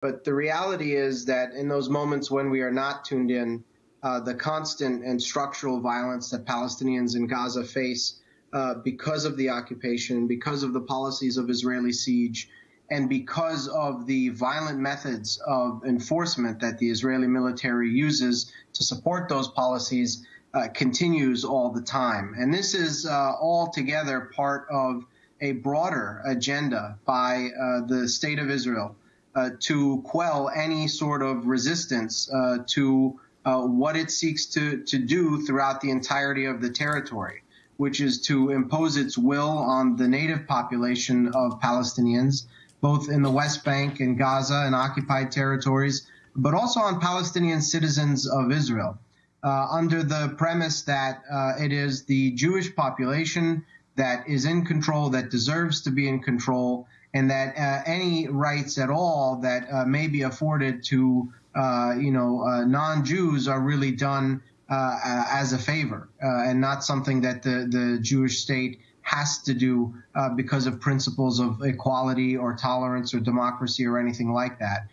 But the reality is that in those moments when we are not tuned in, uh, the constant and structural violence that Palestinians in Gaza face uh, because of the occupation, because of the policies of Israeli siege, and because of the violent methods of enforcement that the Israeli military uses to support those policies, uh, continues all the time. And this is uh, altogether part of a broader agenda by uh, the state of Israel uh, to quell any sort of resistance uh, to uh, what it seeks to, to do throughout the entirety of the territory, which is to impose its will on the native population of Palestinians, both in the West Bank and Gaza and occupied territories, but also on Palestinian citizens of Israel. Uh, under the premise that uh, it is the Jewish population that is in control, that deserves to be in control, and that uh, any rights at all that uh, may be afforded to uh, you know uh, non-Jews are really done uh, as a favor and not something that the the Jewish state has to do because of principles of equality or tolerance or democracy or anything like that.